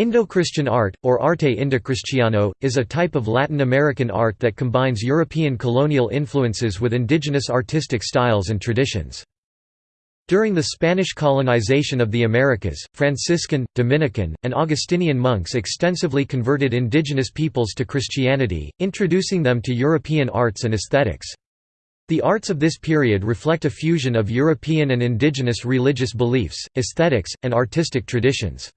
Indo-Christian art, or arte indocristiano, is a type of Latin American art that combines European colonial influences with indigenous artistic styles and traditions. During the Spanish colonization of the Americas, Franciscan, Dominican, and Augustinian monks extensively converted indigenous peoples to Christianity, introducing them to European arts and aesthetics. The arts of this period reflect a fusion of European and indigenous religious beliefs, aesthetics, and artistic traditions.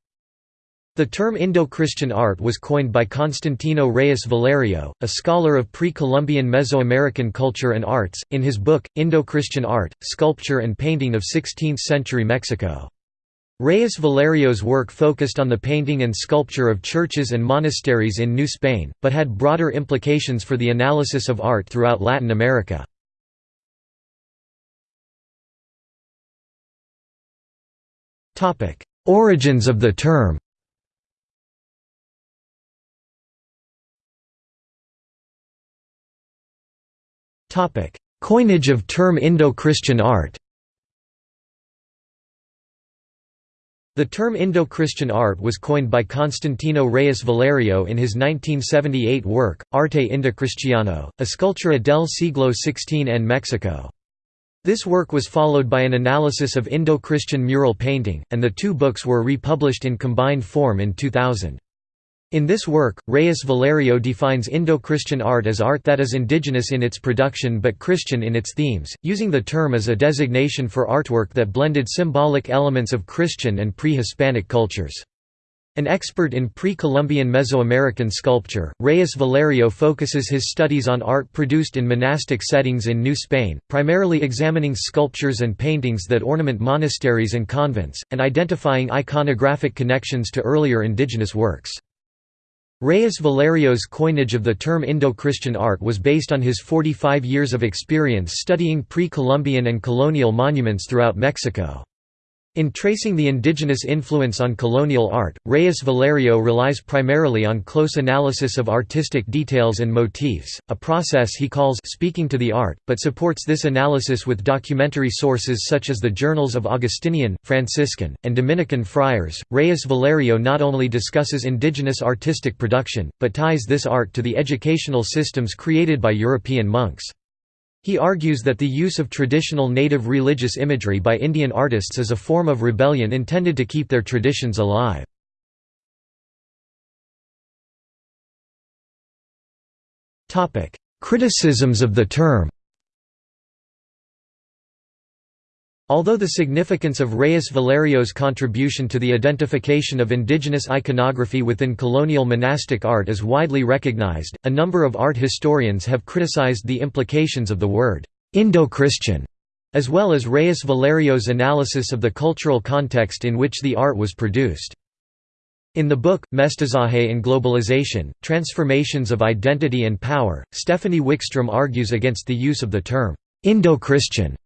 The term Indo-Christian art was coined by Constantino Reyes Valerio, a scholar of pre-Columbian Mesoamerican culture and arts, in his book, Indo-Christian Art, Sculpture and Painting of 16th-century Mexico. Reyes Valerio's work focused on the painting and sculpture of churches and monasteries in New Spain, but had broader implications for the analysis of art throughout Latin America. Origins of the term Coinage of term Indo-Christian art The term Indo-Christian art was coined by Constantino Reyes Valerio in his 1978 work, Arte Indocristiano, Escultura del siglo XVI en Mexico. This work was followed by an analysis of Indo-Christian mural painting, and the two books were republished in combined form in 2000. In this work, Reyes Valerio defines Indo-Christian art as art that is indigenous in its production but Christian in its themes, using the term as a designation for artwork that blended symbolic elements of Christian and pre-Hispanic cultures. An expert in pre-Columbian Mesoamerican sculpture, Reyes Valerio focuses his studies on art produced in monastic settings in New Spain, primarily examining sculptures and paintings that ornament monasteries and convents, and identifying iconographic connections to earlier indigenous works. Reyes Valerio's coinage of the term Indo-Christian art was based on his 45 years of experience studying pre-Columbian and colonial monuments throughout Mexico. In tracing the indigenous influence on colonial art, Reyes Valerio relies primarily on close analysis of artistic details and motifs, a process he calls speaking to the art, but supports this analysis with documentary sources such as the journals of Augustinian, Franciscan, and Dominican friars. Reyes Valerio not only discusses indigenous artistic production, but ties this art to the educational systems created by European monks. He argues that the use of traditional native religious imagery by Indian artists is a form of rebellion intended to keep their traditions alive. Criticisms of the term Although the significance of Reyes Valerio's contribution to the identification of indigenous iconography within colonial monastic art is widely recognized, a number of art historians have criticized the implications of the word Indo-Christian, as well as Reyes Valerio's analysis of the cultural context in which the art was produced. In the book, Mestizaje and Globalization, Transformations of Identity and Power, Stephanie Wickstrom argues against the use of the term Indo-Christian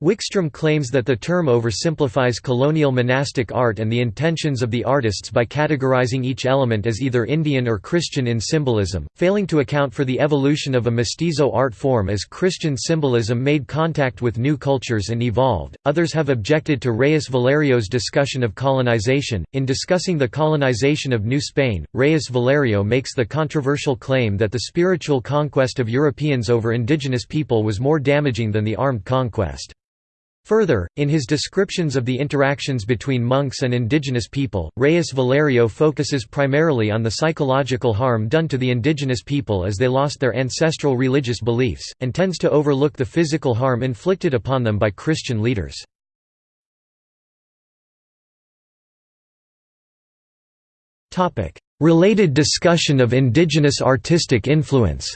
Wickstrom claims that the term oversimplifies colonial monastic art and the intentions of the artists by categorizing each element as either Indian or Christian in symbolism, failing to account for the evolution of a mestizo art form as Christian symbolism made contact with new cultures and evolved. Others have objected to Reyes Valerio's discussion of colonization. In discussing the colonization of New Spain, Reyes Valerio makes the controversial claim that the spiritual conquest of Europeans over indigenous people was more damaging than the armed conquest. Further, in his descriptions of the interactions between monks and indigenous people, Reyes Valerio focuses primarily on the psychological harm done to the indigenous people as they lost their ancestral religious beliefs, and tends to overlook the physical harm inflicted upon them by Christian leaders. Related discussion of indigenous artistic influence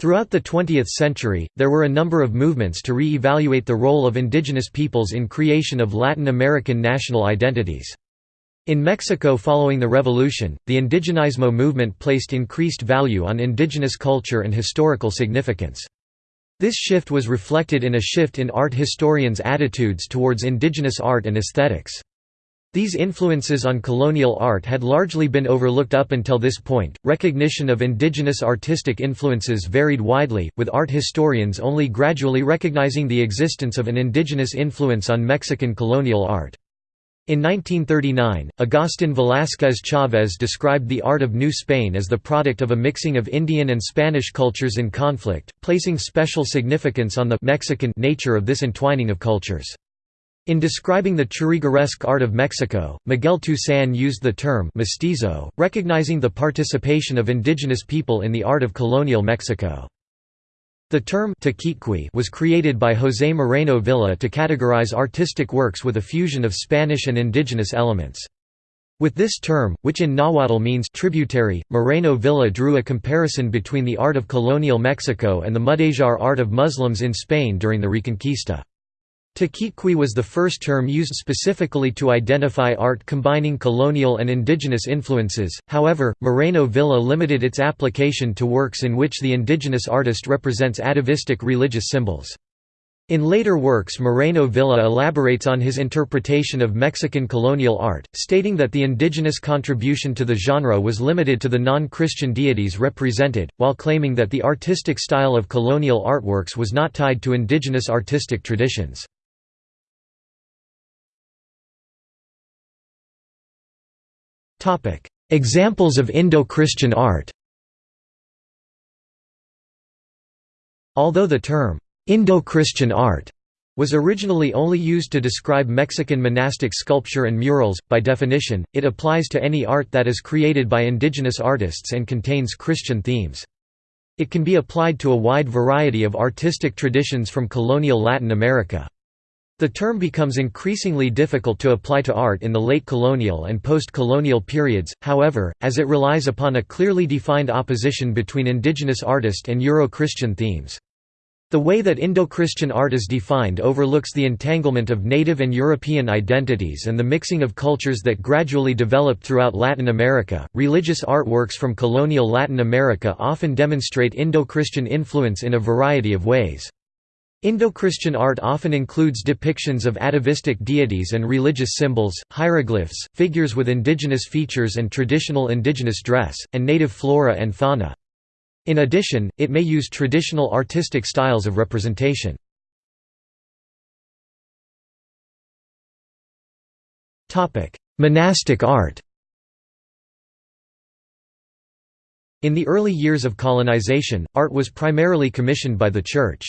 Throughout the 20th century, there were a number of movements to re-evaluate the role of indigenous peoples in creation of Latin American national identities. In Mexico following the revolution, the indigenismo movement placed increased value on indigenous culture and historical significance. This shift was reflected in a shift in art historians' attitudes towards indigenous art and aesthetics. These influences on colonial art had largely been overlooked up until this point. Recognition of indigenous artistic influences varied widely, with art historians only gradually recognizing the existence of an indigenous influence on Mexican colonial art. In 1939, Agustin Velázquez Chávez described the art of New Spain as the product of a mixing of Indian and Spanish cultures in conflict, placing special significance on the Mexican nature of this entwining of cultures. In describing the Churrigueresque art of Mexico, Miguel Toussaint used the term mestizo, recognizing the participation of indigenous people in the art of colonial Mexico. The term was created by José Moreno Villa to categorize artistic works with a fusion of Spanish and indigenous elements. With this term, which in Nahuatl means tributary, Moreno Villa drew a comparison between the art of colonial Mexico and the Mudejar art of Muslims in Spain during the Reconquista. Tequitqui was the first term used specifically to identify art combining colonial and indigenous influences, however, Moreno Villa limited its application to works in which the indigenous artist represents atavistic religious symbols. In later works Moreno Villa elaborates on his interpretation of Mexican colonial art, stating that the indigenous contribution to the genre was limited to the non-Christian deities represented, while claiming that the artistic style of colonial artworks was not tied to indigenous artistic traditions. Examples of Indo-Christian art Although the term, Indo-Christian art was originally only used to describe Mexican monastic sculpture and murals, by definition, it applies to any art that is created by indigenous artists and contains Christian themes. It can be applied to a wide variety of artistic traditions from colonial Latin America. The term becomes increasingly difficult to apply to art in the late colonial and post-colonial periods, however, as it relies upon a clearly defined opposition between indigenous artist and Euro-Christian themes. The way that Indo-Christian art is defined overlooks the entanglement of native and European identities and the mixing of cultures that gradually developed throughout Latin America. Religious artworks from colonial Latin America often demonstrate Indo-Christian influence in a variety of ways. Indo-Christian art often includes depictions of atavistic deities and religious symbols, hieroglyphs, figures with indigenous features and traditional indigenous dress, and native flora and fauna. In addition, it may use traditional artistic styles of representation. Monastic art In the early years of colonization, art was primarily commissioned by the Church.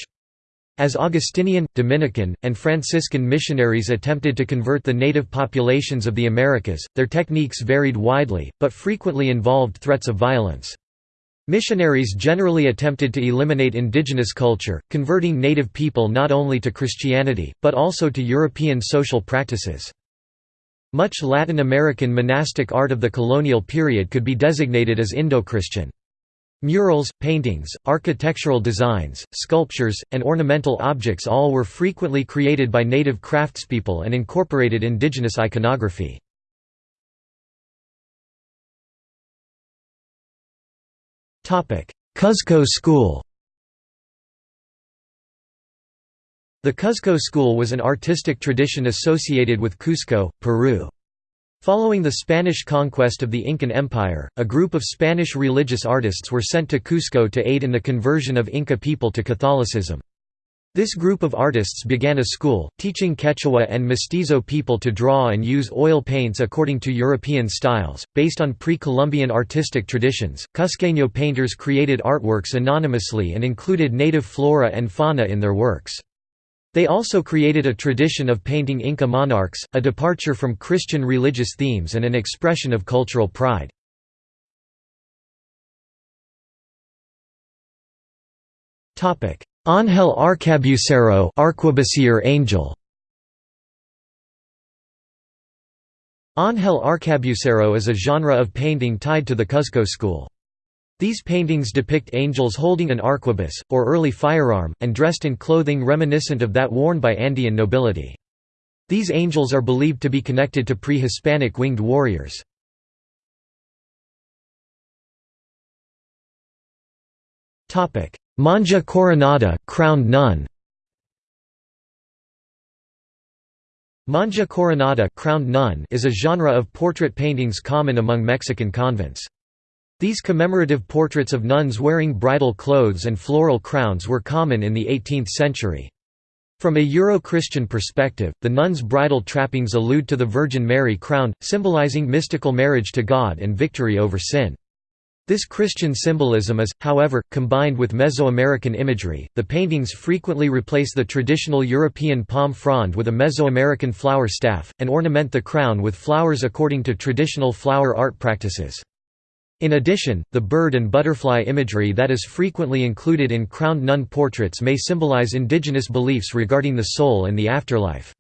As Augustinian, Dominican, and Franciscan missionaries attempted to convert the native populations of the Americas, their techniques varied widely, but frequently involved threats of violence. Missionaries generally attempted to eliminate indigenous culture, converting native people not only to Christianity, but also to European social practices. Much Latin American monastic art of the colonial period could be designated as Indo-Christian. Murals, paintings, architectural designs, sculptures, and ornamental objects all were frequently created by native craftspeople and incorporated indigenous iconography. Cuzco School The Cuzco School was an artistic tradition associated with Cusco, Peru. Following the Spanish conquest of the Incan Empire, a group of Spanish religious artists were sent to Cusco to aid in the conversion of Inca people to Catholicism. This group of artists began a school, teaching Quechua and Mestizo people to draw and use oil paints according to European styles. Based on pre Columbian artistic traditions, Cusqueño painters created artworks anonymously and included native flora and fauna in their works. They also created a tradition of painting Inca monarchs, a departure from Christian religious themes and an expression of cultural pride. Ángel Arcabucero Arquebusier angel Ángel Arcabucero is a genre of painting tied to the Cuzco school. These paintings depict angels holding an arquebus, or early firearm, and dressed in clothing reminiscent of that worn by Andean nobility. These angels are believed to be connected to pre-Hispanic winged warriors. Monja coronada crowned nun. Monja coronada crowned nun is a genre of portrait paintings common among Mexican convents. These commemorative portraits of nuns wearing bridal clothes and floral crowns were common in the 18th century. From a Euro-Christian perspective, the nun's bridal trappings allude to the Virgin Mary crowned, symbolizing mystical marriage to God and victory over sin. This Christian symbolism is, however, combined with Mesoamerican imagery. The paintings frequently replace the traditional European palm frond with a Mesoamerican flower staff, and ornament the crown with flowers according to traditional flower art practices. In addition, the bird and butterfly imagery that is frequently included in crowned nun portraits may symbolize indigenous beliefs regarding the soul and the afterlife.